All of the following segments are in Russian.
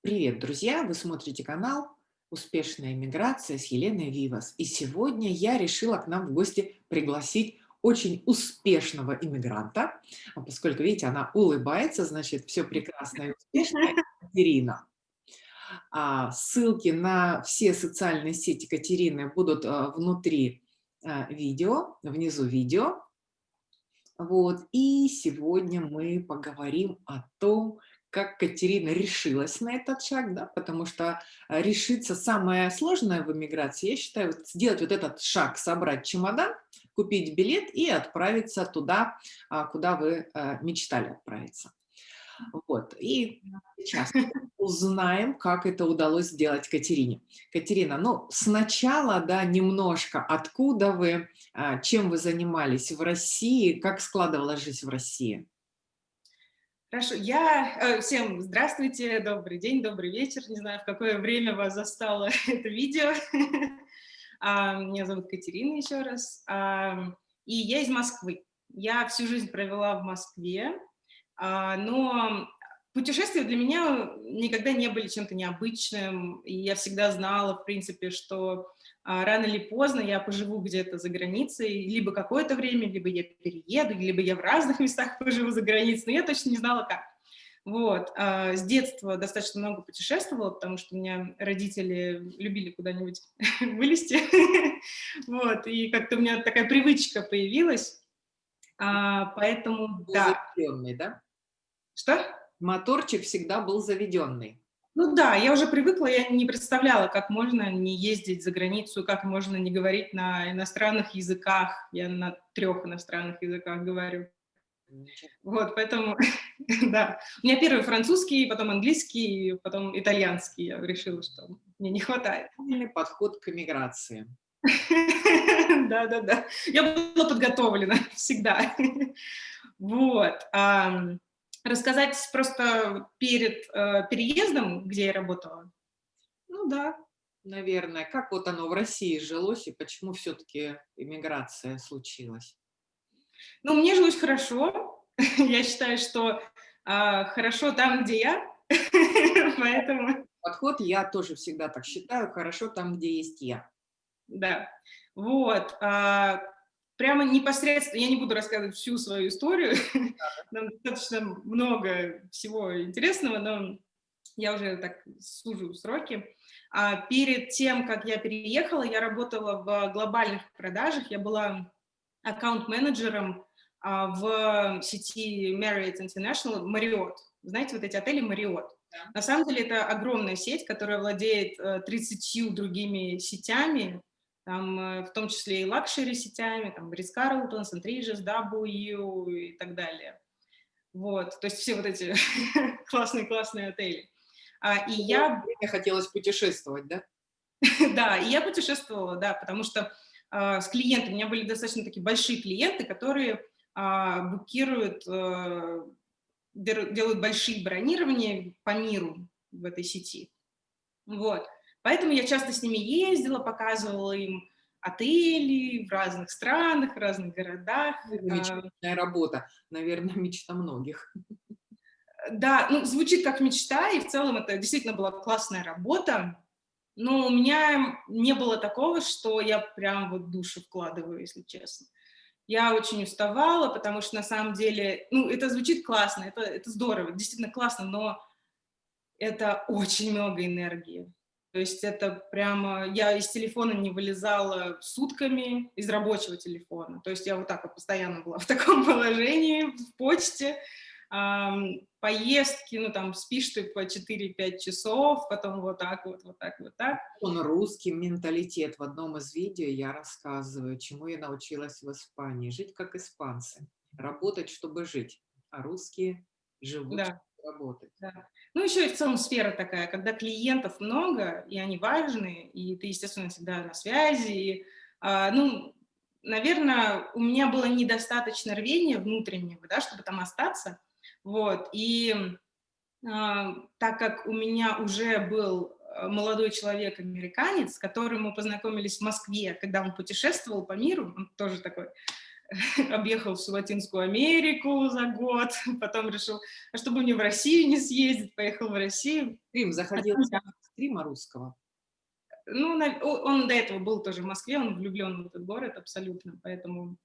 Привет, друзья! Вы смотрите канал «Успешная иммиграция» с Еленой Вивас. И сегодня я решила к нам в гости пригласить очень успешного иммигранта, а поскольку, видите, она улыбается, значит, все прекрасно и успешно, Катерина. А, ссылки на все социальные сети Катерины будут а, внутри видео, внизу видео. Вот. И сегодня мы поговорим о том, как Катерина решилась на этот шаг, да, потому что э, решиться самое сложное в эмиграции, я считаю, вот сделать вот этот шаг, собрать чемодан, купить билет и отправиться туда, а, куда вы э, мечтали отправиться. Вот. И сейчас узнаем, как это удалось сделать Катерине. Катерина, ну, сначала, да, немножко, откуда вы, а, чем вы занимались в России, как складывалась жизнь в России? Хорошо, я... Э, всем здравствуйте, добрый день, добрый вечер. Не знаю, в какое время вас застало это видео. А, меня зовут Катерина еще раз. А, и я из Москвы. Я всю жизнь провела в Москве, а, но путешествия для меня никогда не были чем-то необычным. И я всегда знала, в принципе, что а, рано или поздно я поживу где-то за границей, либо какое-то время, либо я перееду, либо я в разных местах поживу за границей, но я точно не знала как. Вот. А с детства достаточно много путешествовала, потому что у меня родители любили куда-нибудь вылезти. вот. И как-то у меня такая привычка появилась. А, поэтому, да. Да? Что? Моторчик всегда был заведенный. Ну да, я уже привыкла, я не представляла, как можно не ездить за границу, как можно не говорить на иностранных языках. Я на трех иностранных языках говорю. Вот, поэтому, да. У меня первый французский, потом английский, потом итальянский. Я решила, что мне не хватает. Подход к эмиграции. Да-да-да. Я была подготовлена всегда. Вот рассказать просто перед э, переездом, где я работала? Ну да, наверное. Как вот оно в России жилось и почему все-таки иммиграция случилась? Ну, мне жилось хорошо. Я считаю, что э, хорошо там, где я. Поэтому... Подход я тоже всегда так считаю. Хорошо там, где есть я. Да. Вот. А, прямо непосредственно, я не буду рассказывать всю свою историю, нам достаточно много всего интересного, но я уже так сужу сроки. А перед тем, как я переехала, я работала в глобальных продажах, я была аккаунт-менеджером а, в сети Marriott International, Marriott. Знаете, вот эти отели Marriott. Да. На самом деле это огромная сеть, которая владеет 30 э, другими сетями, там, э, в том числе и luxury сетями, там, Ritz Carlton. Regis, W и так далее. Вот, то есть все вот эти классные-классные отели. А, и я... Мне хотелось путешествовать, да? да, и я путешествовала, да, потому что а, с клиентами, у меня были достаточно такие большие клиенты, которые а, букируют, а, делают большие бронирования по миру в этой сети. Вот. Поэтому я часто с ними ездила, показывала им отели в разных странах, в разных городах. Мечтная работа, наверное, мечта многих. Да, ну, звучит как мечта, и в целом это действительно была классная работа, но у меня не было такого, что я прям вот душу вкладываю, если честно. Я очень уставала, потому что на самом деле, ну, это звучит классно, это, это здорово, действительно классно, но это очень много энергии. То есть это прямо, я из телефона не вылезала сутками, из рабочего телефона. То есть я вот так вот постоянно была в таком положении, в почте, поездки, ну там спишь ты по 4-5 часов, потом вот так вот, вот так, вот так. Он русский менталитет. В одном из видео я рассказываю, чему я научилась в Испании. Жить как испанцы, работать, чтобы жить, а русские живут, да работать. Да. Ну, еще и в целом сфера такая, когда клиентов много, и они важны, и ты, естественно, всегда на связи. И, а, ну, наверное, у меня было недостаточно рвения внутреннего, да, чтобы там остаться. Вот, и а, так как у меня уже был а, молодой человек-американец, с которым мы познакомились в Москве, когда он путешествовал по миру, он тоже такой объехал всю Латинскую Америку за год, потом решил, а чтобы мне в Россию не съездить, поехал в Россию. Крым заходил а, стрима русского. Ну, он до этого был тоже в Москве, он влюблен в этот город абсолютно, поэтому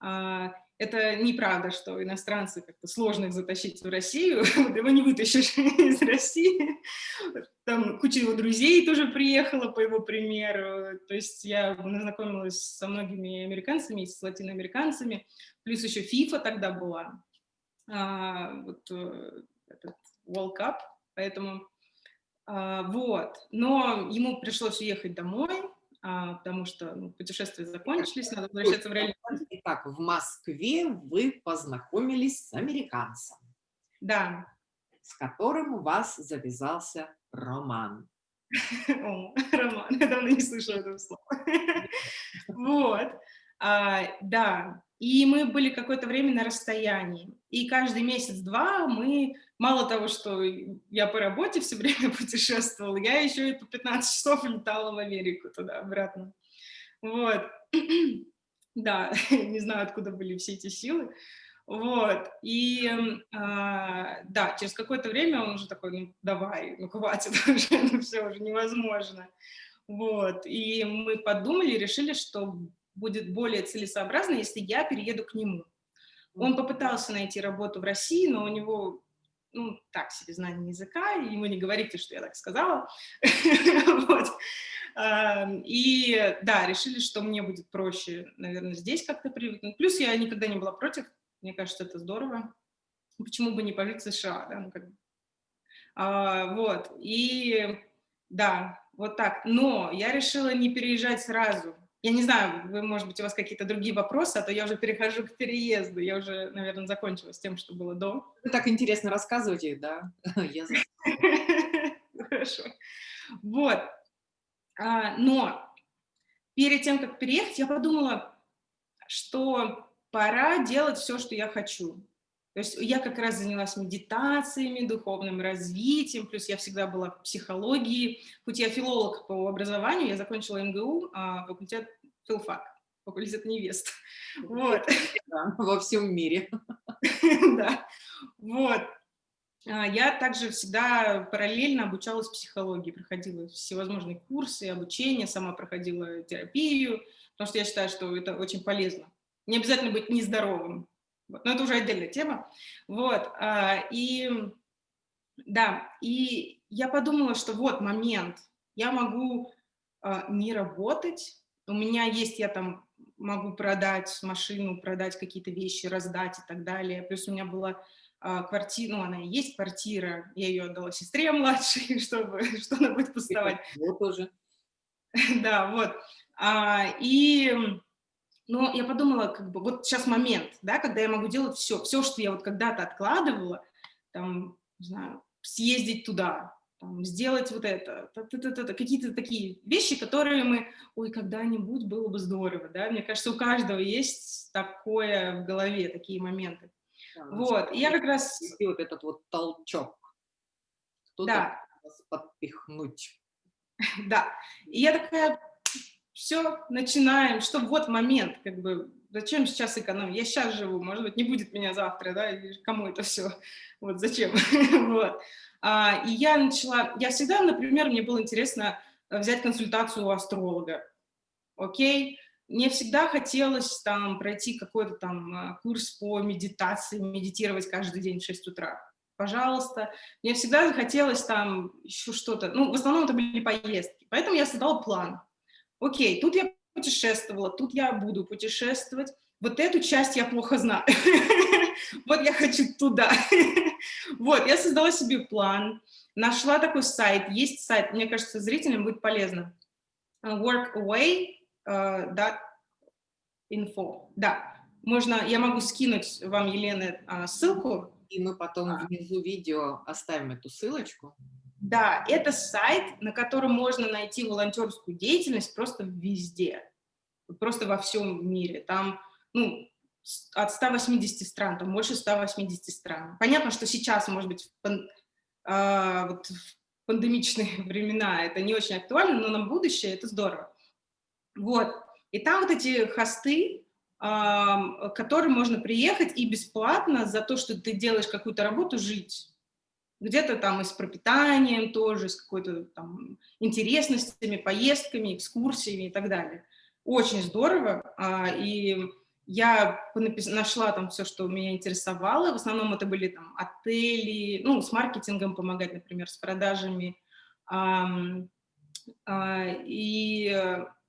а, это неправда, что иностранцы как-то сложно их затащить в Россию, его не вытащишь из России. Там куча его друзей тоже приехала по его примеру. То есть я познакомилась со многими американцами, с латиноамериканцами, плюс еще FIFA тогда была, а, вот э, этот World Cup, поэтому вот. Но ему пришлось уехать домой, а, потому что ну, путешествия закончились, надо возвращаться в реальность. Итак, в Москве вы познакомились с американцем. Да. С которым у вас завязался роман. О, роман, я давно не слышала этого слова. Вот, а, да, и мы были какое-то время на расстоянии. И каждый месяц-два мы, мало того, что я по работе все время путешествовала, я еще и по 15 часов летала в Америку туда-обратно. Вот. Да, не знаю, откуда были все эти силы. Вот, и а, да, через какое-то время он уже такой, ну давай, ну хватит уже, ну все, уже невозможно. Вот, и мы подумали, решили, что будет более целесообразно, если я перееду к нему. Он попытался найти работу в России, но у него, ну, так себе знание языка, и ему не говорите, что я так сказала. И да, решили, что мне будет проще, наверное, здесь как-то привыкнуть. Плюс я никогда не была против, мне кажется, это здорово. Почему бы не пожить в США, да, ну, а, вот, и да, вот так. Но я решила не переезжать сразу. Я не знаю, вы, может быть, у вас какие-то другие вопросы, а то я уже перехожу к переезду. Я уже, наверное, закончила с тем, что было до. Вы так интересно рассказываете, да? Хорошо. Вот. А, но перед тем, как переехать, я подумала, что пора делать все, что я хочу. То есть я как раз занялась медитациями, духовным развитием, плюс я всегда была в психологии. Хоть я филолог по образованию, я закончила МГУ, а факультет филфак, факультет невест. Вот. Да, во всем мире. Да, вот. А, я также всегда параллельно обучалась психологии, проходила всевозможные курсы, обучение, сама проходила терапию, потому что я считаю, что это очень полезно. Не обязательно быть нездоровым, вот. Но это уже отдельная тема. Вот. А, и да, и я подумала, что вот момент, я могу а, не работать, у меня есть, я там могу продать машину, продать какие-то вещи, раздать и так далее. Плюс у меня была а, квартира, ну, она и есть квартира, я ее отдала сестре младшей, чтобы, что она будет пустовать. Вот тоже. Да, вот. И но я подумала, как бы, вот сейчас момент, да, когда я могу делать все, все, что я вот когда-то откладывала, там, не знаю, съездить туда, там, сделать вот это, какие-то такие вещи, которые мы, ой, когда-нибудь было бы здорово, да, мне кажется, у каждого есть такое в голове, такие моменты. Да, вот, и я как раз... Вот этот вот толчок. Кто-то да. подпихнуть. Да, и я такая все, начинаем, что вот момент, как бы, зачем сейчас экономить, я сейчас живу, может быть, не будет меня завтра, да, и кому это все, вот, зачем, вот. А, и я начала, я всегда, например, мне было интересно э, взять консультацию у астролога, окей, мне всегда хотелось там пройти какой-то там э, курс по медитации, медитировать каждый день в 6 утра, пожалуйста. Мне всегда захотелось там еще что-то, ну, в основном это были поездки, поэтому я создала план, окей, тут я путешествовала, тут я буду путешествовать, вот эту часть я плохо знаю, вот я хочу туда. Вот, я создала себе план, нашла такой сайт, есть сайт, мне кажется, зрителям будет полезно, workaway.info, да, можно, я могу скинуть вам, Елена, а, ссылку. И мы потом внизу видео оставим эту ссылочку. Да, это сайт, на котором можно найти волонтерскую деятельность просто везде, просто во всем мире. Там, ну, от 180 стран, там больше 180 стран. Понятно, что сейчас, может быть, в, пан, э, вот в пандемичные времена это не очень актуально, но на будущее это здорово. Вот. И там вот эти хосты, к которым можно приехать и бесплатно за то, что ты делаешь какую-то работу, жить. Где-то там и с пропитанием тоже, с какой-то там интересностями, поездками, экскурсиями и так далее. Очень здорово. А, и я нашла там все, что меня интересовало. В основном это были там отели, ну, с маркетингом помогать, например, с продажами. А, и,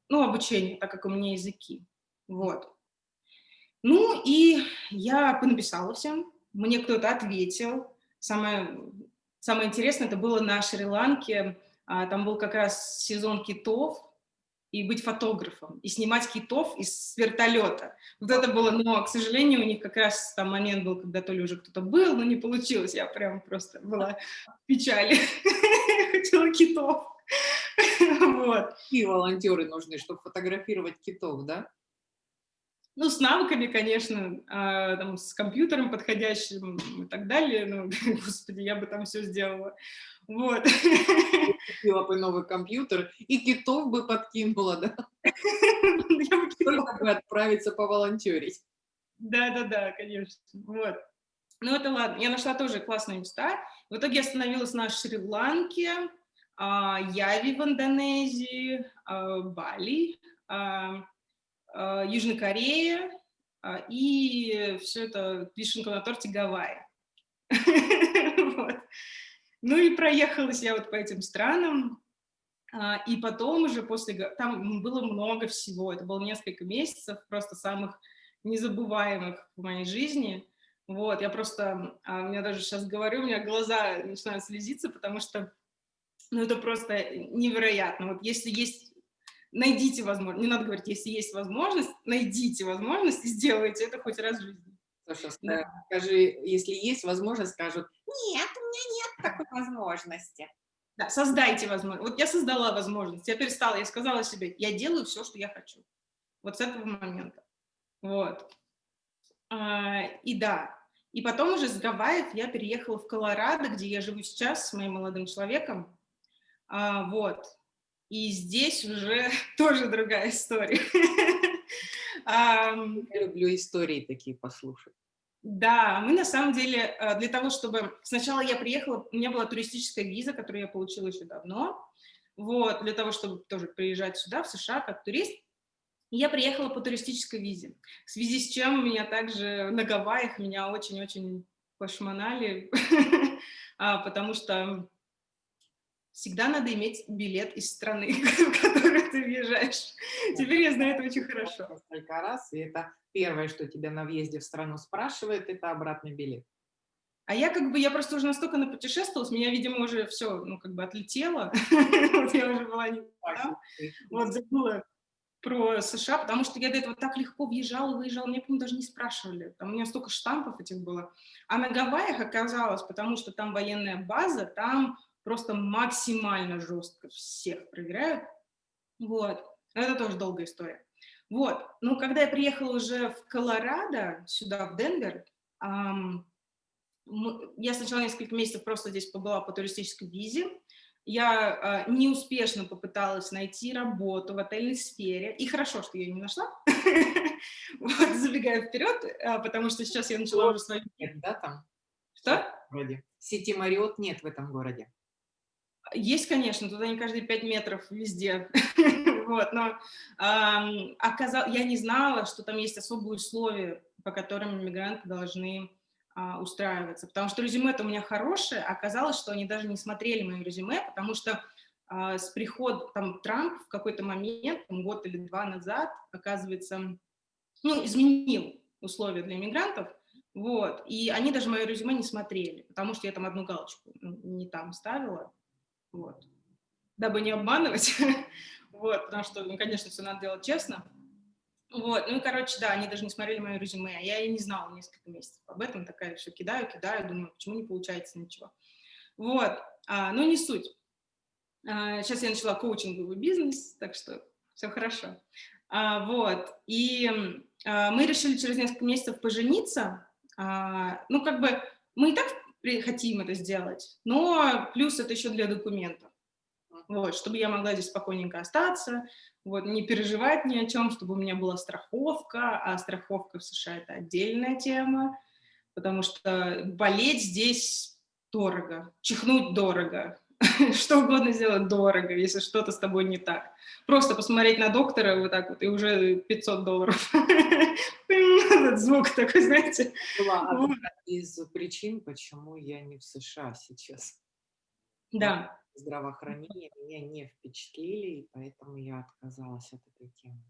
ну, обучение, так как у меня языки. Вот. Ну, и я понаписала всем, мне кто-то ответил. Самое, самое интересное, это было на Шри-Ланке, а, там был как раз сезон китов, и быть фотографом, и снимать китов из вертолета. Вот это было, но, к сожалению, у них как раз там момент был, когда то ли уже кто-то был, но не получилось, я прям просто была в печали, хотела китов. Вот. И волонтеры нужны, чтобы фотографировать китов, да? Ну, с навыками, конечно, а, там, с компьютером подходящим и так далее. Ну, господи, я бы там все сделала. Вот. Купила бы новый компьютер и китов бы подкинула, да? Только бы отправиться поволонтерить. Да-да-да, конечно. Вот. Ну, это ладно. Я нашла тоже классные места. В итоге остановилась на Шри-Ланке, а, Яви в Индонезии, а, Бали, а, Южной Корее а, и все это вишенка на торте Гавайи. Ну и проехалась я вот по этим странам, а, и потом уже после, там было много всего, это было несколько месяцев, просто самых незабываемых в моей жизни. Вот, я просто, у меня даже сейчас говорю, у меня глаза начинают слезиться, потому что, ну, это просто невероятно. Вот если есть найдите возможность, не надо говорить, если есть возможность, найдите возможность и сделайте это хоть раз в жизни. Саша, да. скажи, если есть возможность, скажут, нет, у меня нет такой возможности. Да, создайте возможность. Вот я создала возможность, я перестала, я сказала себе, я делаю все, что я хочу. Вот с этого момента. Вот. А, и да, и потом уже с Гавайев я переехала в Колорадо, где я живу сейчас с моим молодым человеком. А, вот. И здесь уже тоже другая история. Я люблю истории такие послушать. Да, мы на самом деле э, для того, чтобы... Сначала я приехала, у меня была туристическая виза, которую я получила еще давно, вот, для того, чтобы тоже приезжать сюда, в США, как турист. Я приехала по туристической визе, в связи с чем меня также на Гавайях меня очень-очень пошмонали, а, потому что всегда надо иметь билет из страны, в которую ты въезжаешь. Теперь я знаю это очень хорошо. Несколько раз, и это первое, что тебя на въезде в страну спрашивает, это обратный билет. А я как бы, я просто уже настолько напутешествовалась, меня, видимо, уже все, ну, как бы отлетело. вот я уже была не. Вот забыла про США, потому что я до этого так легко въезжала, выезжала, мне, по даже не спрашивали. Там у меня столько штампов этих было. А на Гавайях оказалось, потому что там военная база, там просто максимально жестко всех проверяют. Вот. Это тоже долгая история. Вот. Ну, когда я приехала уже в Колорадо, сюда, в Денвер, эм, я сначала несколько месяцев просто здесь побыла по туристической визе. Я э, неуспешно попыталась найти работу в отельной сфере. И хорошо, что я ее не нашла. Вот, забегая вперед, а, потому что сейчас я начала уже свою... Нет, да, там? Что? Вроде. Сети Мариот нет в этом городе. Есть, конечно, туда не каждые пять метров везде, вот, но э, оказал, я не знала, что там есть особые условия, по которым иммигранты должны э, устраиваться, потому что резюме-то у меня хорошее, а оказалось, что они даже не смотрели мое резюме, потому что э, с приходом, там, Трамп в какой-то момент, там, год или два назад, оказывается, ну, изменил условия для иммигрантов, вот, и они даже мое резюме не смотрели, потому что я там одну галочку не там ставила, вот. Дабы не обманывать, вот, потому что, ну, конечно, все надо делать честно. Вот, ну и, короче, да, они даже не смотрели мое резюме, а я и не знала несколько месяцев об этом, такая все кидаю, кидаю, думаю, почему не получается ничего. Вот, а, но не суть. А, сейчас я начала коучинговый бизнес, так что все хорошо. А, вот, и а, мы решили через несколько месяцев пожениться, а, ну, как бы, мы и так хотим это сделать, но плюс это еще для документов. вот, чтобы я могла здесь спокойненько остаться, вот, не переживать ни о чем, чтобы у меня была страховка, а страховка в США — это отдельная тема, потому что болеть здесь дорого, чихнуть дорого, что угодно сделать дорого, если что-то с тобой не так. Просто посмотреть на доктора вот так вот, и уже 500 долларов. Этот звук такой, знаете. Была одна из причин, почему я не в США сейчас. Да. Здравоохранение меня не впечатлили, и поэтому я отказалась от этой темы.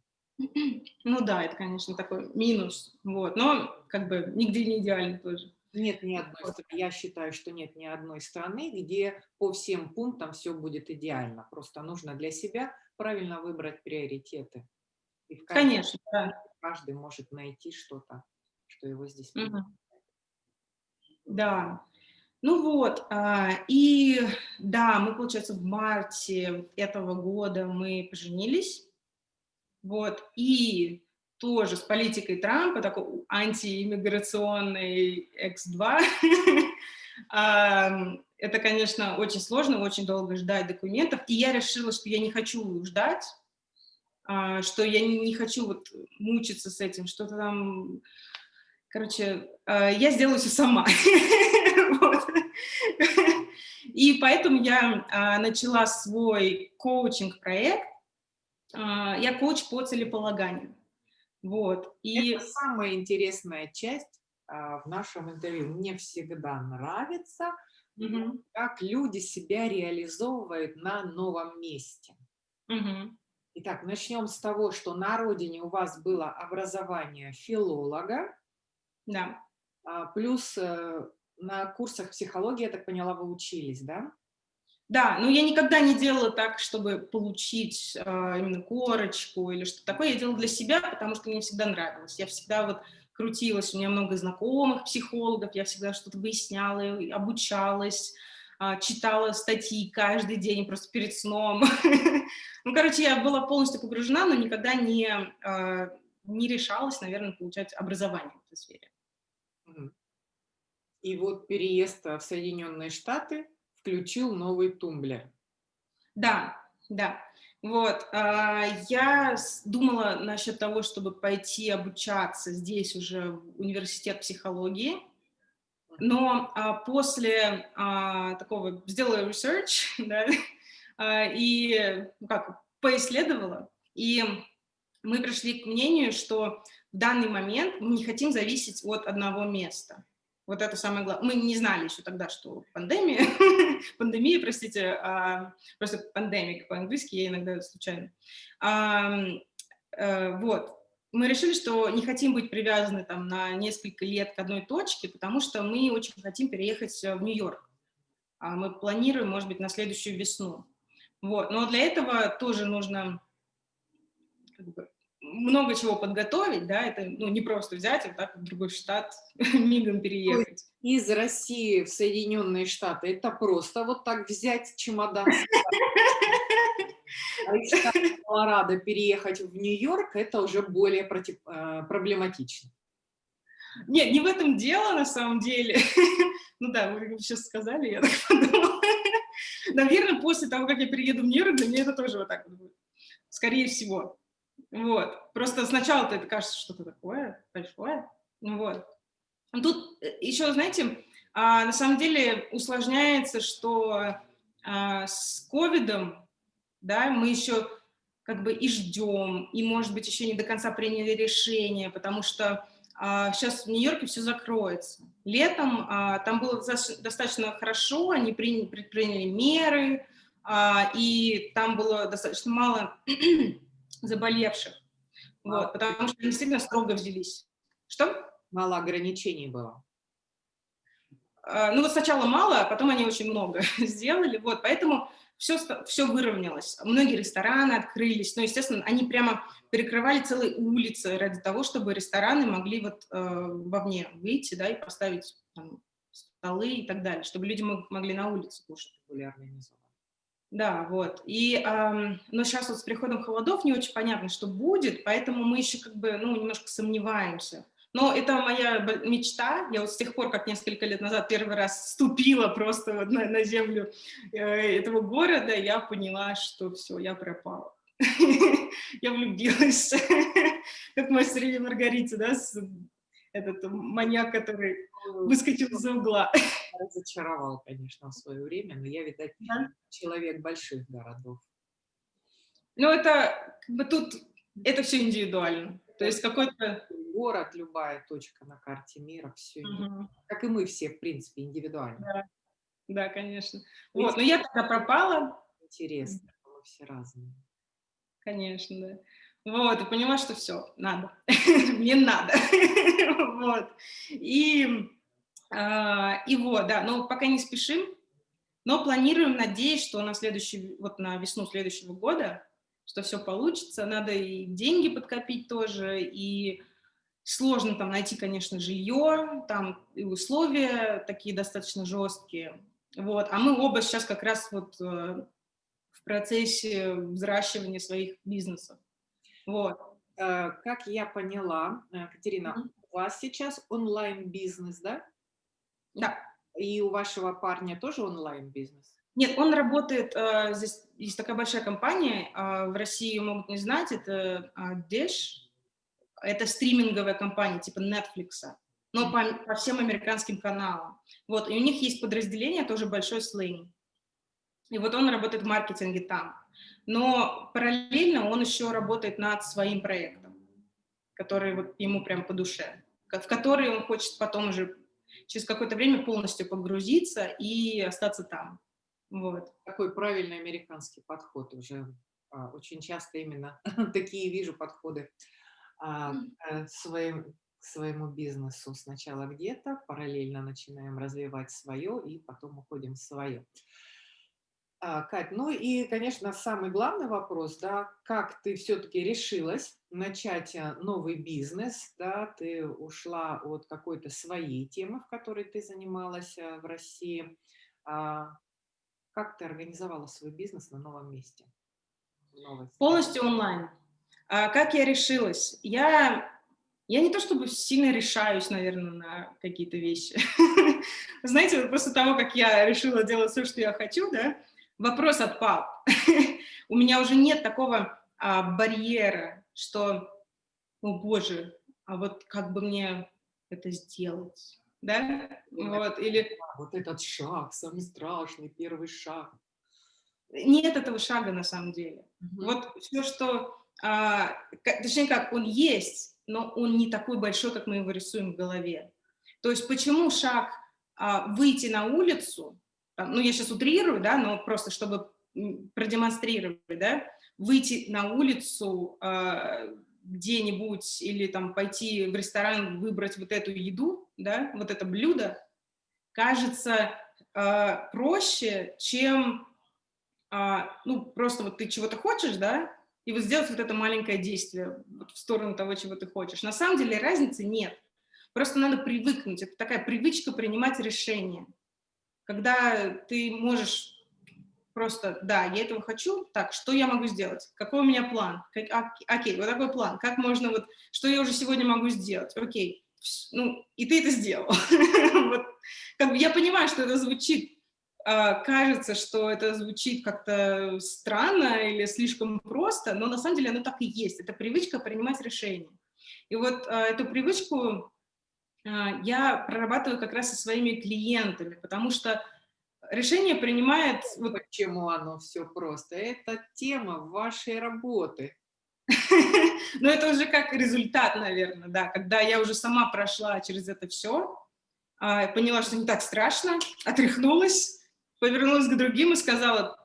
Ну да, это, конечно, такой минус, вот, но как бы нигде не идеально тоже. Нет ни одной страны, я считаю, что нет ни одной страны, где по всем пунктам все будет идеально. Просто нужно для себя правильно выбрать приоритеты. И в Конечно, да. Каждый может найти что-то, что его здесь угу. Да. Ну вот, а, и да, мы, получается, в марте этого года мы поженились. Вот, и тоже с политикой Трампа, такой антииммиграционный X2. Это, конечно, очень сложно, очень долго ждать документов. И я решила, что я не хочу ждать, а, что я не хочу вот мучиться с этим, что-то там... Короче, а, я сделаю все сама. И поэтому я а, начала свой коучинг-проект. Я коуч по целеполаганию. Вот. И... Это самая интересная часть а, в нашем интервью. Мне всегда нравится, угу. как люди себя реализовывают на новом месте. Угу. Итак, начнем с того, что на родине у вас было образование филолога. Да. А, плюс э, на курсах психологии, я так поняла, вы учились, да? Да, но я никогда не делала так, чтобы получить э, именно корочку или что-то такое. Я делала для себя, потому что мне всегда нравилось. Я всегда вот крутилась, у меня много знакомых психологов, я всегда что-то выясняла, обучалась, э, читала статьи каждый день просто перед сном. Ну, короче, я была полностью погружена, но никогда не, э, не решалась, наверное, получать образование в этой сфере. И вот переезд в Соединенные Штаты включил новый тумблер. Да, да. Вот, а, я думала насчет того, чтобы пойти обучаться здесь уже в университет психологии, но а, после а, такого сделала research, да, и ну как, поисследовала, и мы пришли к мнению, что в данный момент мы не хотим зависеть от одного места. Вот это самое главное. Мы не знали еще тогда, что пандемия, пандемия, простите, а, просто пандемик по-английски, я иногда случайно. А, вот. Мы решили, что не хотим быть привязаны там на несколько лет к одной точке, потому что мы очень хотим переехать в Нью-Йорк. А мы планируем, может быть, на следующую весну. Вот. Но для этого тоже нужно как бы, много чего подготовить, да, это ну, не просто взять вот так в другой штат, мигом переехать. Из России в Соединенные Штаты это просто вот так взять чемодан, а из Колорадо переехать в Нью-Йорк, это уже более против, э, проблематично. Нет, не в этом дело на самом деле. ну да, вы сейчас сказали, я так подумала. Наверное, после того, как я перееду в Нью-Йорк, для меня это тоже вот так будет. Скорее всего. Вот. Просто сначала это кажется что-то такое большое. Ну вот. Тут э, еще, знаете, а, на самом деле усложняется, что а, с ковидом, да, мы еще как бы и ждем, и, может быть, еще не до конца приняли решение, потому что а, сейчас в Нью-Йорке все закроется. Летом а, там было достаточно хорошо, они приняли, предприняли меры, а, и там было достаточно мало заболевших. Вот, потому что они действительно строго взялись. Что? Мало ограничений было. А, ну вот сначала мало, а потом они очень много сделали. Вот, поэтому все, все выровнялось. Многие рестораны открылись. Но, естественно, они прямо перекрывали целые улицы ради того, чтобы рестораны могли вот э, вовне выйти да, и поставить там, столы и так далее, чтобы люди могли на улице кушать. Были организованы. Да, вот. И, эм, но сейчас вот с приходом холодов не очень понятно, что будет, поэтому мы еще как бы, ну, немножко сомневаемся. Но это моя мечта. Я вот с тех пор, как несколько лет назад первый раз ступила просто вот на, на землю э, этого города, я поняла, что все, я пропала. Я влюбилась, как мой среди Маргарита, да, этот маньяк, который выскочил из угла. Разочаровал, конечно, в свое время, но я, видать, да? человек больших городов. Ну, это как бы тут, это все индивидуально. То есть какой-то... Город, любая точка на карте мира, все, угу. как и мы все, в принципе, индивидуально. Да, да конечно. Вот, но я тогда пропала. Интересно, мы все разные. Конечно, да. Вот, и поняла, что все, надо, мне надо. вот. И, э, и вот, да, но пока не спешим, но планируем, надеюсь, что на следующий, вот на весну следующего года, что все получится, надо и деньги подкопить тоже, и сложно там найти, конечно, жилье, там и условия такие достаточно жесткие, вот, а мы оба сейчас как раз вот э, в процессе взращивания своих бизнесов. Вот. Э, как я поняла, э, Катерина, mm -hmm. у вас сейчас онлайн-бизнес, да? Да. И у вашего парня тоже онлайн-бизнес? Нет, он работает, э, здесь есть такая большая компания, в России могут не знать, это Dish, это стриминговая компания типа Netflix, но по, по всем американским каналам. Вот, и у них есть подразделение, тоже большой Sling. И вот он работает в маркетинге там но параллельно он еще работает над своим проектом, который вот ему прям по душе, в который он хочет потом уже через какое-то время полностью погрузиться и остаться там. Вот. Такой правильный американский подход уже. А, очень часто именно такие вижу подходы а, своим, своему бизнесу. Сначала где-то, параллельно начинаем развивать свое и потом уходим в свое. А, Кать, ну и, конечно, самый главный вопрос, да, как ты все-таки решилась начать э, новый бизнес, да, ты ушла от какой-то своей темы, в которой ты занималась э, в России. А как ты организовала свой бизнес на новом месте? Полностью онлайн. А как я решилась? Я, я не то чтобы сильно решаюсь, наверное, на какие-то вещи. Знаете, после того, как я решила делать все, что я хочу, да, вопрос отпал. У меня уже нет такого а, барьера, что, о боже, а вот как бы мне это сделать, да? Вот, или... вот этот шаг, самый страшный первый шаг. Нет этого шага на самом деле. Угу. Вот все, что, а, точнее как, он есть, но он не такой большой, как мы его рисуем в голове. То есть почему шаг а, выйти на улицу, ну, я сейчас утрирую, да, но просто чтобы продемонстрировать, да, выйти на улицу э, где-нибудь или там пойти в ресторан, выбрать вот эту еду, да, вот это блюдо, кажется э, проще, чем, э, ну, просто вот ты чего-то хочешь, да, и вот сделать вот это маленькое действие вот в сторону того, чего ты хочешь. На самом деле разницы нет. Просто надо привыкнуть. Это такая привычка принимать решения когда ты можешь просто, да, я этого хочу, так, что я могу сделать? Какой у меня план? Как, а, окей, вот такой план. Как можно, вот, что я уже сегодня могу сделать? Окей, ну, и ты это сделал. вот, как бы я понимаю, что это звучит, э, кажется, что это звучит как-то странно или слишком просто, но на самом деле оно так и есть. Это привычка принимать решения. И вот э, эту привычку а, я прорабатываю как раз со своими клиентами, потому что решение принимает... Вот... Почему оно все просто? Это тема вашей работы. Но это уже как результат, наверное, да, когда я уже сама прошла через это все, а, поняла, что не так страшно, отряхнулась, повернулась к другим и сказала...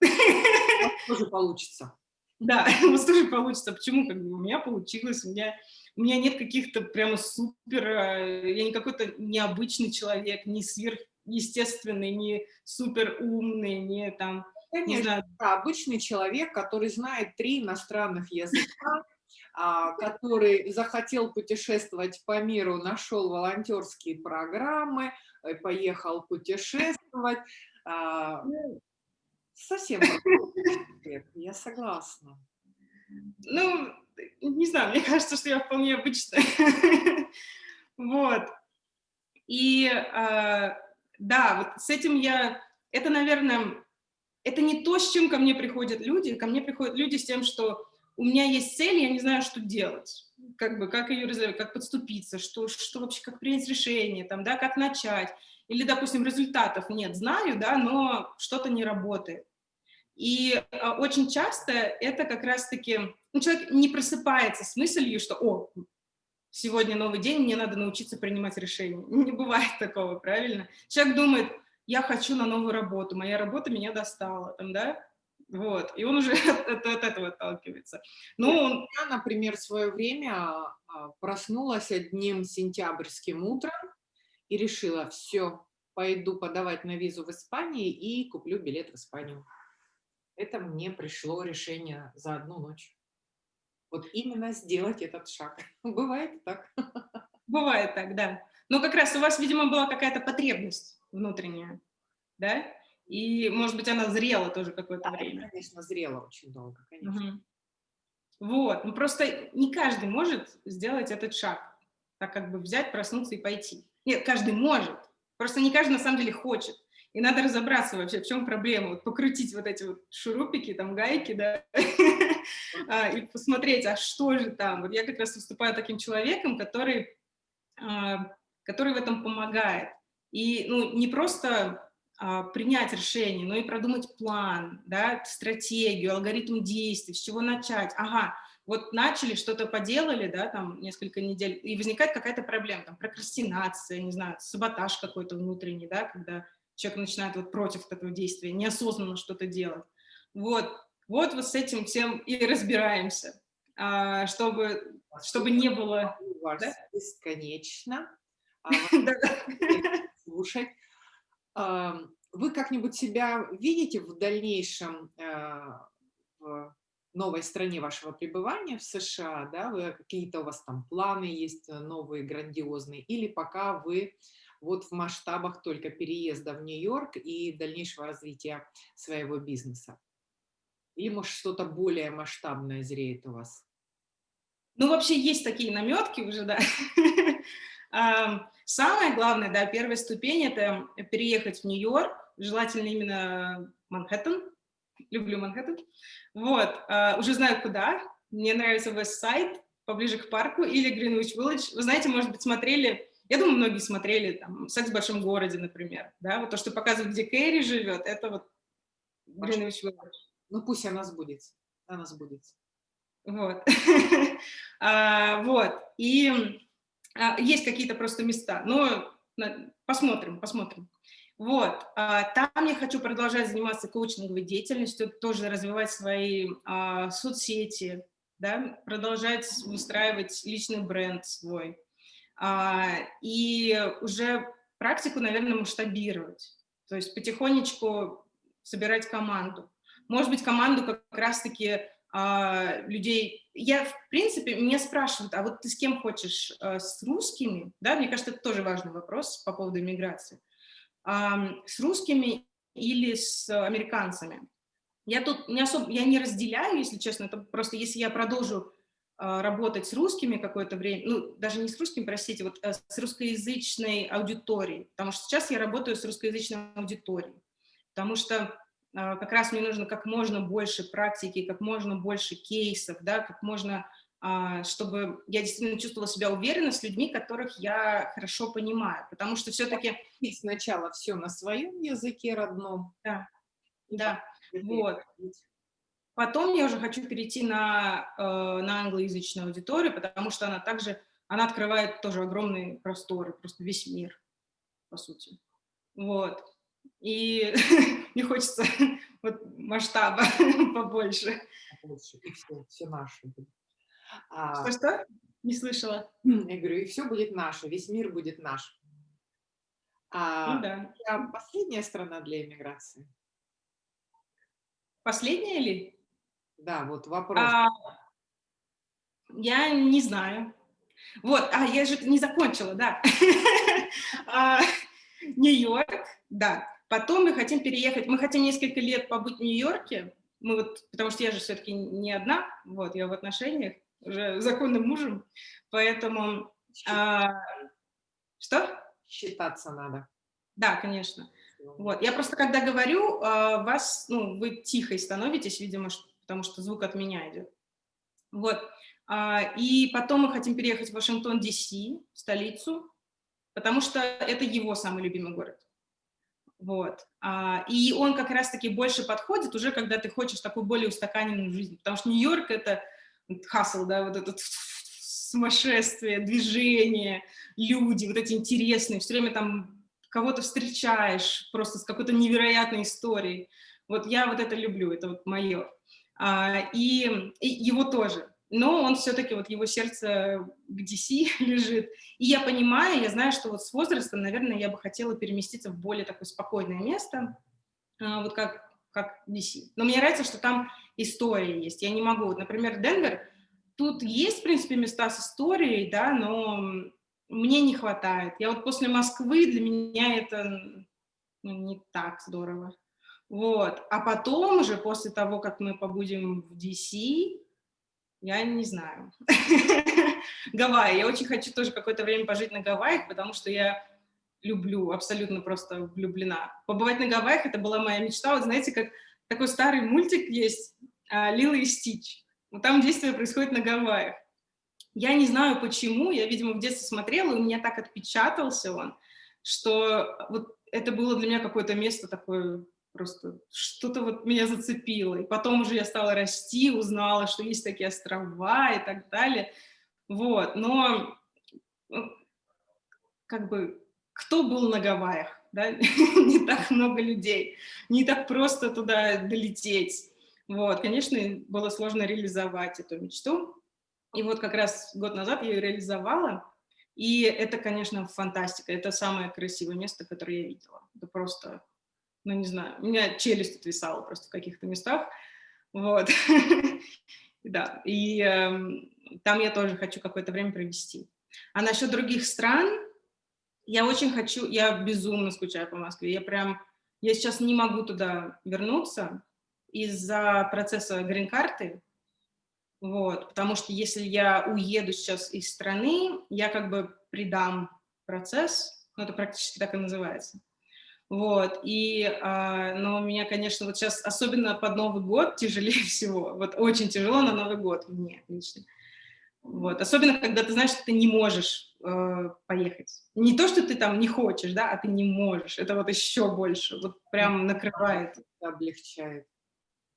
Тоже получится. Да, у вас тоже получится. Почему? Как бы у меня получилось, у меня у меня нет каких-то прямо супер, э, я не какой-то необычный человек, не сверхъестественный, не супер умный, не там, Конечно, не знаю. обычный человек, который знает три иностранных языка, а, который захотел путешествовать по миру, нашел волонтерские программы, э, поехал путешествовать. А, ну. Совсем я согласна. Ну, не знаю, мне кажется, что я вполне обычная. Вот. И а, да, вот с этим я... Это, наверное, это не то, с чем ко мне приходят люди. Ко мне приходят люди с тем, что у меня есть цель, я не знаю, что делать. Как бы, как ее развивать, как подступиться, что, что вообще, как принять решение, там, да, как начать. Или, допустим, результатов нет, знаю, да, но что-то не работает. И а, очень часто это как раз-таки, ну, человек не просыпается с мыслью, что, о, сегодня новый день, мне надо научиться принимать решения. Не бывает такого, правильно? Человек думает, я хочу на новую работу, моя работа меня достала, там, да? Вот, и он уже от, от этого отталкивается. Ну, я, например, в свое время а, проснулась одним сентябрьским утром и решила, все, пойду подавать на визу в Испании и куплю билет в Испанию. Это мне пришло решение за одну ночь. Вот именно сделать этот шаг. Бывает так. Бывает так, да. Но как раз у вас, видимо, была какая-то потребность внутренняя, да? И, может быть, она зрела тоже какое-то да, время. конечно, зрела очень долго, конечно. Угу. Вот, ну просто не каждый может сделать этот шаг, так как бы взять, проснуться и пойти. Нет, каждый может, просто не каждый на самом деле хочет. И надо разобраться вообще, в чем проблема, вот покрутить вот эти вот шурупики, там гайки, да, а, и посмотреть, а что же там. Вот я как раз выступаю таким человеком, который, а, который в этом помогает. И ну, не просто а, принять решение, но и продумать план, да, стратегию, алгоритм действий, с чего начать. Ага, вот начали, что-то поделали, да, там несколько недель, и возникает какая-то проблема, там прокрастинация, не знаю, саботаж какой-то внутренний, да, когда человек начинает вот против этого действия, неосознанно что-то делать. Вот, вот, вот с этим всем и разбираемся, а, чтобы, чтобы не было... У вас да? бесконечно. А, слушать. Вы как-нибудь себя видите в дальнейшем а, в новой стране вашего пребывания в США, да, вы какие-то у вас там планы есть э, новые, грандиозные, или пока вы вот в масштабах только переезда в Нью-Йорк и дальнейшего развития своего бизнеса? Или, может, что-то более масштабное зреет у вас? Ну, вообще есть такие наметки уже, да. Самое главное, да, первая ступень – это переехать в Нью-Йорк, желательно именно Манхэттен. Люблю Манхэттен. Вот, а, уже знаю куда. Мне нравится West Side, поближе к парку, или Greenwich Village. Вы знаете, может быть, смотрели я думаю, многие смотрели там «Секс в большом городе», например. Да? Вот то, что показывают, где Кэрри живет, это вот Гринвич Ну пусть она сбудется. Она сбудется. Вот. а, вот. И а, есть какие-то просто места. Но посмотрим, посмотрим. Вот. А, там я хочу продолжать заниматься коучинговой деятельностью, тоже развивать свои а, соцсети, да, продолжать выстраивать личный бренд свой. А, и уже практику, наверное, масштабировать. То есть потихонечку собирать команду. Может быть, команду как раз-таки а, людей... Я, в принципе, меня спрашивают, а вот ты с кем хочешь? А, с русскими? Да, мне кажется, это тоже важный вопрос по поводу иммиграции. С русскими или с американцами? Я тут не особо, я не разделяю, если честно, это просто если я продолжу работать с русскими какое-то время, ну, даже не с русским, простите, вот а с русскоязычной аудиторией, потому что сейчас я работаю с русскоязычной аудиторией, потому что а, как раз мне нужно как можно больше практики, как можно больше кейсов, да, как можно, чтобы я действительно чувствовала себя уверенно с людьми, которых я хорошо понимаю, потому что все-таки... Сначала все на своем языке родном. Да, да, вот. Потом я уже хочу перейти на, э, на англоязычную аудиторию, потому что она также, она открывает тоже огромные просторы, просто весь мир, по сути. Вот. И мне хочется вот масштаба побольше. Побольше, и все, все наши. Что-что? А, Не слышала. Я говорю, и все будет наше, весь мир будет наш. А, ну, да. Последняя страна для иммиграции? Последняя ли? Да, вот вопрос. А, я не знаю. Вот, а я же не закончила, да. А, Нью-Йорк, да. Потом мы хотим переехать, мы хотим несколько лет побыть в Нью-Йорке, мы вот, потому что я же все-таки не одна, вот, я в отношениях, уже законным мужем, поэтому... А, что? Считаться надо. Да, конечно. Вот. Я просто, когда говорю, а, вас, ну, вы тихо становитесь, видимо, потому что звук от меня идет. Вот. А, и потом мы хотим переехать в Вашингтон, Д.С., столицу, потому что это его самый любимый город. Вот. А, и он как раз-таки больше подходит уже, когда ты хочешь такую более устаканенную жизнь, потому что Нью-Йорк — это хасл, да, вот этот сумасшествие, движение, люди, вот эти интересные, все время там кого-то встречаешь просто с какой-то невероятной историей. Вот я вот это люблю, это вот мое. А, и, и его тоже но он все-таки, вот его сердце к DC лежит. И я понимаю, я знаю, что вот с возрастом, наверное, я бы хотела переместиться в более такое спокойное место, а, вот как, как DC. Но мне нравится, что там история есть. Я не могу, вот, например, Денвер, тут есть, в принципе, места с историей, да, но мне не хватает. Я вот после Москвы, для меня это ну, не так здорово. Вот. А потом уже, после того, как мы побудем в DC, я не знаю. Гавайи. Я очень хочу тоже какое-то время пожить на Гавайях, потому что я люблю, абсолютно просто влюблена. Побывать на Гавайях — это была моя мечта. Вот знаете, как такой старый мультик есть а, «Лила и Стич». Вот там действие происходит на Гавайях. Я не знаю почему, я, видимо, в детстве смотрела, и у меня так отпечатался он, что вот это было для меня какое-то место такое просто что-то вот меня зацепило. И потом уже я стала расти, узнала, что есть такие острова и так далее. Вот, но ну, как бы кто был на Гавайях? Да? не так много людей, не так просто туда долететь. Вот, конечно, было сложно реализовать эту мечту. И вот как раз год назад я ее реализовала, и это, конечно, фантастика. Это самое красивое место, которое я видела. Это просто ну, не знаю, у меня челюсть отвисала просто в каких-то местах, вот, да, и эм, там я тоже хочу какое-то время провести. А насчет других стран, я очень хочу, я безумно скучаю по Москве, я прям, я сейчас не могу туда вернуться из-за процесса грин-карты, вот, потому что если я уеду сейчас из страны, я как бы придам процесс, ну, это практически так и называется. Вот, и, а, но у меня, конечно, вот сейчас, особенно под Новый год, тяжелее всего, вот очень тяжело на Новый год мне лично. Вот, особенно, когда ты знаешь, что ты не можешь э, поехать. Не то, что ты там не хочешь, да, а ты не можешь. Это вот еще больше, вот прям накрывает. Облегчает.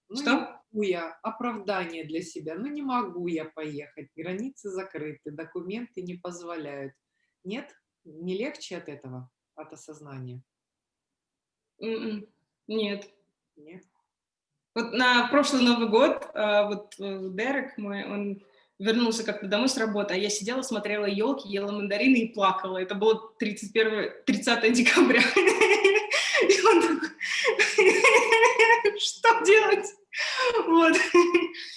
Ну, что? Не могу я, оправдание для себя, ну не могу я поехать, границы закрыты, документы не позволяют. Нет? Не легче от этого, от осознания? М-м. Нет. Нет. Вот на прошлый Новый год, а, вот э, Дерек мой, он вернулся как-то домой с работы, а я сидела, смотрела елки, ела мандарины и плакала. Это было 31, 30 декабря. И он такой, что делать? Вот.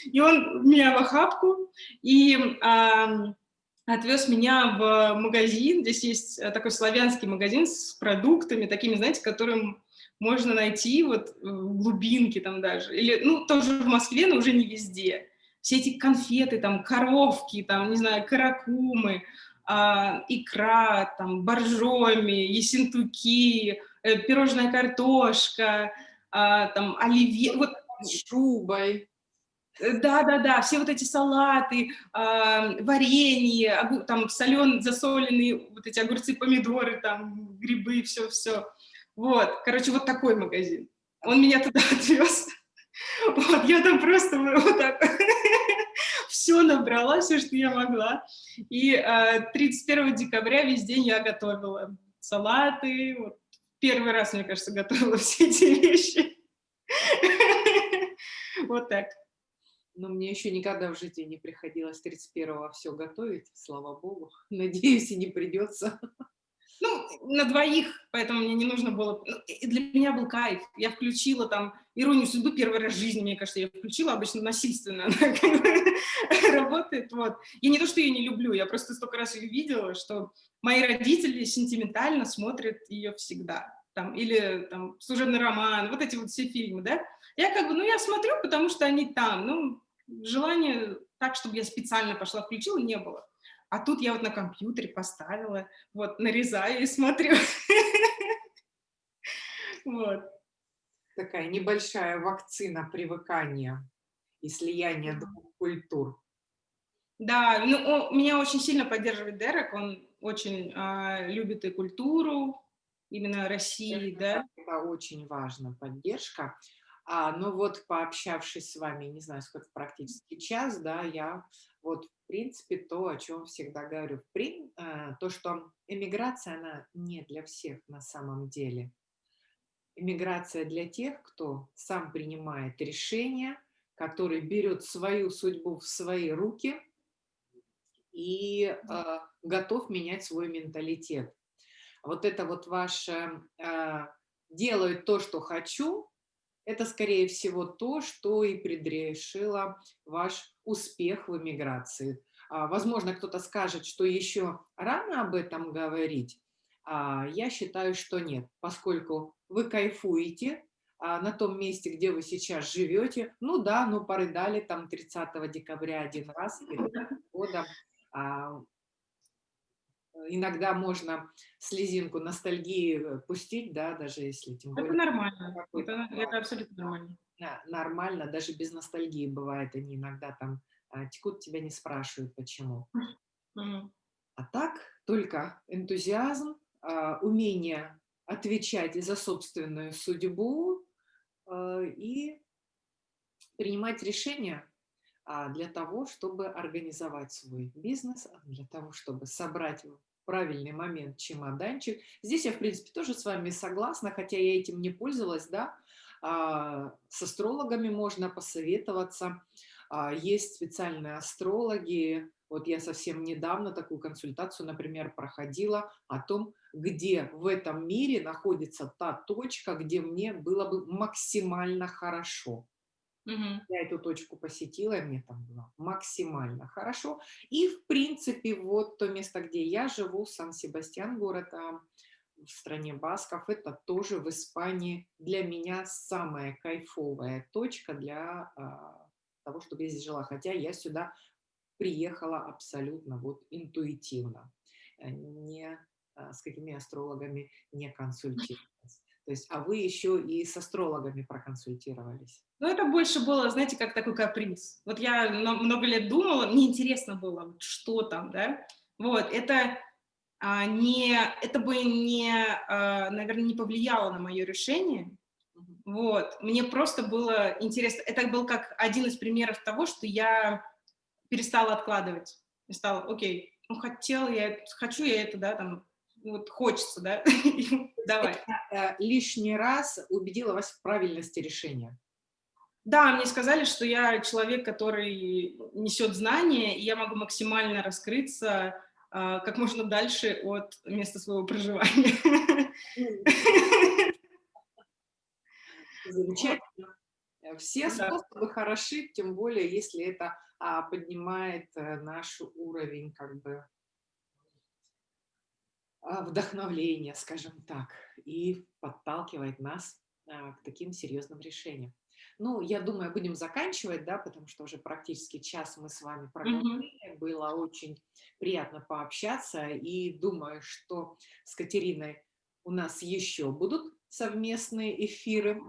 И он меня в охапку и а, отвез меня в магазин. Здесь есть э, такой славянский магазин с продуктами, такими, знаете, которым можно найти вот в глубинке там даже, или, ну, тоже в Москве, но уже не везде. Все эти конфеты, там, коровки, там, не знаю, каракумы, а, икра, там, боржоми, есентуки, э, пирожная картошка, а, там, оливье, вот... Шубой. Да-да-да, все вот эти салаты, э, варенье, там солен, засоленные вот эти огурцы, помидоры, там грибы, все-все. Вот, короче, вот такой магазин. Он меня туда отвез. Вот, я там просто вот так все набрала, все, что я могла. И э, 31 декабря весь день я готовила салаты. Первый раз, мне кажется, готовила все эти вещи. Вот так. Но мне еще никогда в жизни не приходилось 31-го все готовить, слава богу. Надеюсь, и не придется. Ну, на двоих, поэтому мне не нужно было... Ну, и для меня был кайф. Я включила там «Иронию судьбы» первый раз в жизни, мне кажется, я включила, обычно насильственно работает. Вот. Я не то, что ее не люблю, я просто столько раз ее видела, что мои родители сентиментально смотрят ее всегда. Там, или там «Служебный роман», вот эти вот все фильмы, да? Я как бы, ну, я смотрю, потому что они там. Ну, желания так, чтобы я специально пошла включила, не было. А тут я вот на компьютере поставила, вот, нарезаю и смотрю. Вот. Такая небольшая вакцина привыкания и слияния двух культур. Да, ну, о, меня очень сильно поддерживает Дерек, он очень э, любит и культуру, именно России, это, да? Это очень важно, поддержка. А, ну вот, пообщавшись с вами, не знаю, сколько практически час, да, я вот, в принципе, то, о чем всегда говорю, э, то, что эмиграция, она не для всех на самом деле. Эмиграция для тех, кто сам принимает решения, который берет свою судьбу в свои руки и э, готов менять свой менталитет. Вот это вот ваше э, «делаю то, что хочу», это, скорее всего, то, что и предрешило ваш успех в эмиграции. А, возможно, кто-то скажет, что еще рано об этом говорить. А, я считаю, что нет, поскольку вы кайфуете а, на том месте, где вы сейчас живете. Ну да, ну порыдали там 30 декабря один раз перед годом иногда можно слезинку ностальгии э, пустить, да, даже если тем более... Это нормально, это, это абсолютно нормально. Нормально, даже без ностальгии бывает, они иногда там а, текут, тебя не спрашивают, почему. Mm. А так только энтузиазм, а, умение отвечать за собственную судьбу а, и принимать решения для того, чтобы организовать свой бизнес, для того, чтобы собрать правильный момент чемоданчик. Здесь я, в принципе, тоже с вами согласна, хотя я этим не пользовалась, да. А, с астрологами можно посоветоваться. А, есть специальные астрологи. Вот я совсем недавно такую консультацию, например, проходила о том, где в этом мире находится та точка, где мне было бы максимально хорошо. Угу. Я эту точку посетила, мне там было максимально хорошо. И, в принципе, вот то место, где я живу, Сан-Себастьян, город а, в стране Басков, это тоже в Испании для меня самая кайфовая точка для а, того, чтобы я здесь жила. Хотя я сюда приехала абсолютно вот интуитивно, э, не а, с какими астрологами не консультировалась. То есть, а вы еще и с астрологами проконсультировались? Ну, это больше было, знаете, как такой каприз. Вот я много лет думала, мне интересно было, что там, да. Вот, это а, не, это бы не, а, наверное, не повлияло на мое решение. Вот, мне просто было интересно. Это был как один из примеров того, что я перестала откладывать. И стала, окей, ну, хотел я, хочу я это, да, там, вот хочется, да, давай. Э, лишний раз убедила вас в правильности решения. Да, мне сказали, что я человек, который несет знания, и я могу максимально раскрыться а, как можно дальше от места своего проживания. Замечательно. Все способы хороши, тем более, если это а, поднимает а, наш уровень как бы а, вдохновления, скажем так, и подталкивает нас а, к таким серьезным решениям. Ну, я думаю, будем заканчивать, да, потому что уже практически час мы с вами проговорили. Mm -hmm. Было очень приятно пообщаться, и думаю, что с Катериной у нас еще будут совместные эфиры.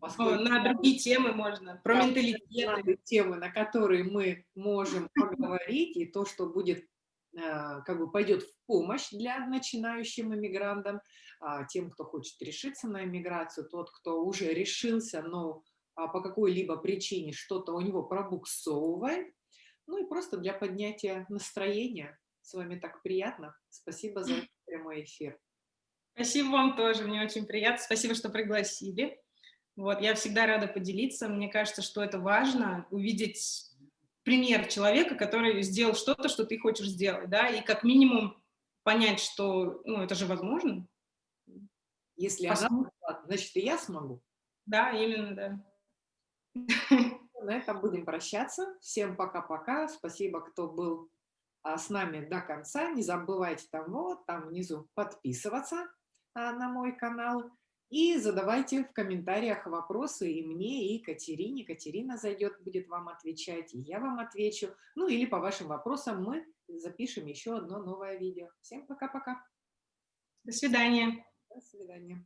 О, на другие темы можно, про да, менталитет. Темы, на которые мы можем поговорить, и то, что будет как бы пойдет в помощь для начинающим иммигрантам, а, тем, кто хочет решиться на иммиграцию, тот, кто уже решился, но а, по какой-либо причине что-то у него пробуксовывает, ну и просто для поднятия настроения. С вами так приятно. Спасибо за прямой эфир. Спасибо вам тоже, мне очень приятно. Спасибо, что пригласили. Вот, я всегда рада поделиться. Мне кажется, что это важно, увидеть пример человека, который сделал что-то, что ты хочешь сделать, да, и как минимум понять, что, ну, это же возможно. Если она смогла, значит, и я смогу. Да, именно, да. На этом будем прощаться. Всем пока-пока. Спасибо, кто был а, с нами до конца. Не забывайте вот, там внизу подписываться а, на мой канал. И задавайте в комментариях вопросы и мне, и Катерине. Катерина зайдет, будет вам отвечать, и я вам отвечу. Ну или по вашим вопросам мы запишем еще одно новое видео. Всем пока-пока. До свидания. До свидания.